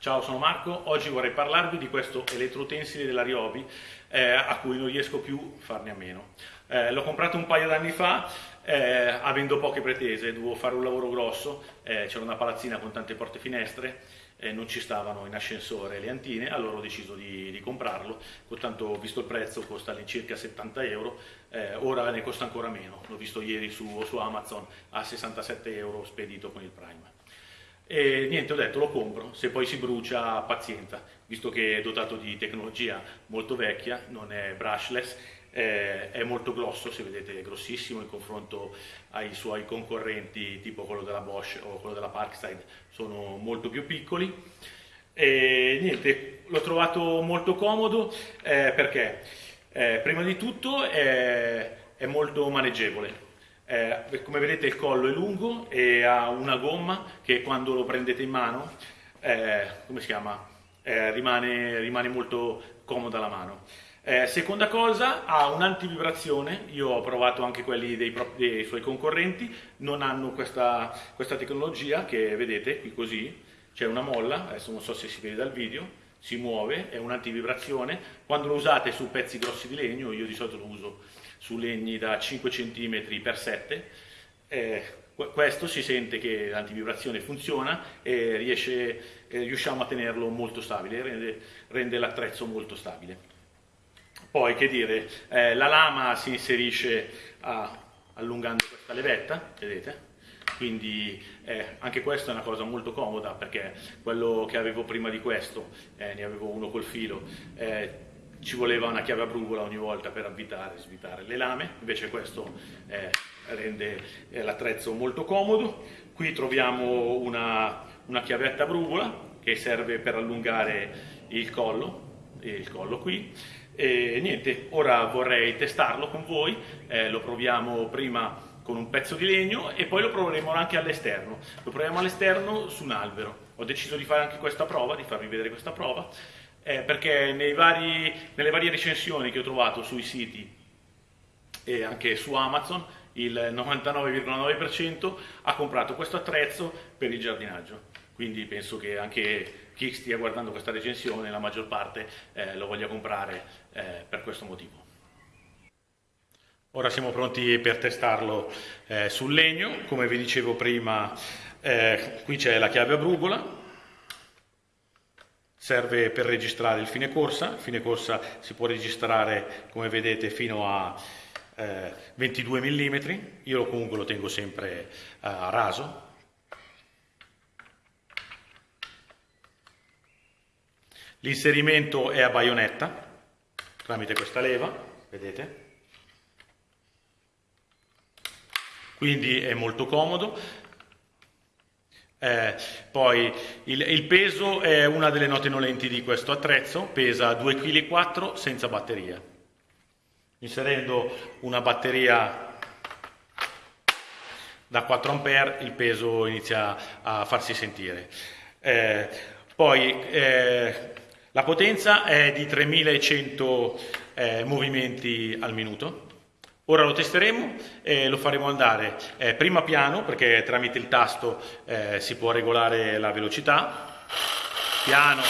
Ciao, sono Marco. Oggi vorrei parlarvi di questo elettroutensile della Ryobi eh, a cui non riesco più a farne a meno. Eh, l'ho comprato un paio d'anni fa, eh, avendo poche pretese, dovevo fare un lavoro grosso, eh, c'era una palazzina con tante porte e finestre, non ci stavano in ascensore le antine, allora ho deciso di, di comprarlo, tanto visto il prezzo costa all'incirca 70 euro, eh, ora ne costa ancora meno, l'ho visto ieri su, su Amazon a 67 euro spedito con il Prime. E niente, ho detto lo compro, se poi si brucia pazienza, visto che è dotato di tecnologia molto vecchia, non è brushless, eh, è molto grosso, se vedete è grossissimo in confronto ai suoi concorrenti tipo quello della Bosch o quello della Parkside, sono molto più piccoli. E niente, l'ho trovato molto comodo eh, perché eh, prima di tutto è, è molto maneggevole, eh, come vedete il collo è lungo e ha una gomma che quando lo prendete in mano, eh, come si chiama, eh, rimane, rimane, molto comoda la mano. Eh, seconda cosa, ha un'antivibrazione, io ho provato anche quelli dei, dei suoi concorrenti, non hanno questa, questa tecnologia che vedete qui così, c'è una molla, adesso non so se si vede dal video, si muove, è un'antivibrazione, quando lo usate su pezzi grossi di legno, io di solito lo uso su legni da 5 cm x 7 eh, questo si sente che l'antivibrazione funziona e riesce, eh, riusciamo a tenerlo molto stabile, rende, rende l'attrezzo molto stabile. Poi, che dire, eh, la lama si inserisce a, allungando questa levetta, vedete? Quindi eh, anche questa è una cosa molto comoda perché quello che avevo prima di questo, eh, ne avevo uno col filo, eh, ci voleva una chiave a brugola ogni volta per avvitare e svitare le lame, invece questo eh, rende eh, l'attrezzo molto comodo. Qui troviamo una, una, chiavetta a brugola che serve per allungare il collo, il collo qui. E niente, ora vorrei testarlo con voi, eh, lo proviamo prima con un pezzo di legno e poi lo proveremo anche all'esterno. Lo proviamo all'esterno su un albero. Ho deciso di fare anche questa prova, di farvi vedere questa prova eh, perché vari, nelle varie recensioni che ho trovato sui siti e anche su Amazon il 99,9% ha comprato questo attrezzo per il giardinaggio. Quindi penso che anche chi stia guardando questa recensione, la maggior parte, eh, lo voglia comprare eh, per questo motivo. Ora siamo pronti per testarlo eh, sul legno, come vi dicevo prima, eh, qui c'è la chiave a brugola, serve per registrare il fine corsa, il fine corsa si può registrare come vedete fino a eh, 22 mm, io comunque lo tengo sempre eh, a raso. L'inserimento è a baionetta tramite questa leva, vedete? Quindi è molto comodo. Eh, poi il, il, peso è una delle note nolenti di questo attrezzo, pesa 2,4 kg senza batteria. Inserendo una batteria da 4 A il peso inizia a farsi sentire. Eh, poi eh, la potenza è di 3100 eh, movimenti al minuto Ora lo testeremo e lo faremo andare eh, prima piano perché tramite il tasto eh, si può regolare la velocità, piano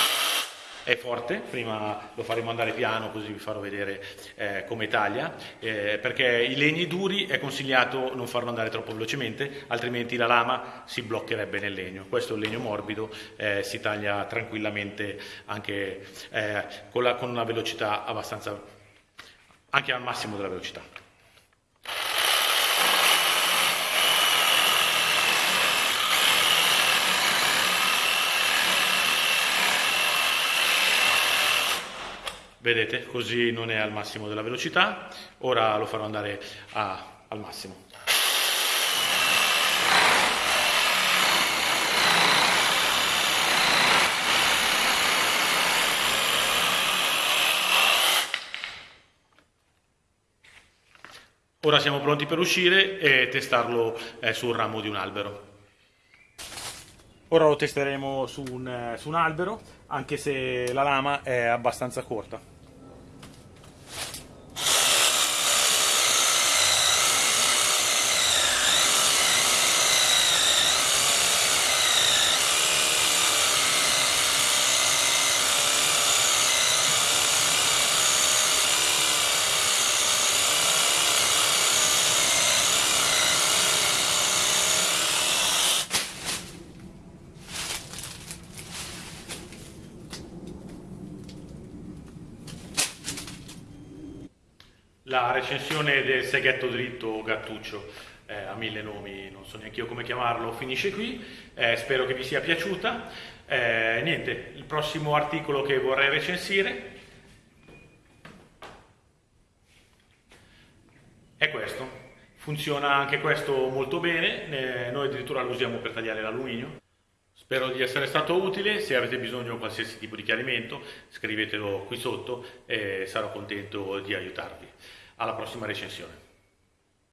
e forte, prima lo faremo andare piano così vi farò vedere eh, come taglia, eh, perché i legni duri è consigliato non farlo andare troppo velocemente, altrimenti la lama si bloccherebbe nel legno. Questo è un legno morbido, eh, si taglia tranquillamente anche eh, con, la, con una velocità abbastanza, anche al massimo della velocità. Vedete, così non è al massimo della velocità, ora lo farò andare a, al massimo. Ora siamo pronti per uscire e testarlo eh, sul ramo di un albero. Ora lo testeremo su un, eh, su un albero, anche se la lama è abbastanza corta. La recensione del seghetto dritto gattuccio eh, ha mille nomi, non so neanche io come chiamarlo, finisce qui. Eh, spero che vi sia piaciuta. Eh, niente, il prossimo articolo che vorrei recensire è questo. Funziona anche questo molto bene, noi addirittura lo usiamo per tagliare l'alluminio. Spero di essere stato utile, se avete bisogno di qualsiasi tipo di chiarimento scrivetelo qui sotto e sarò contento di aiutarvi. Alla prossima recensione.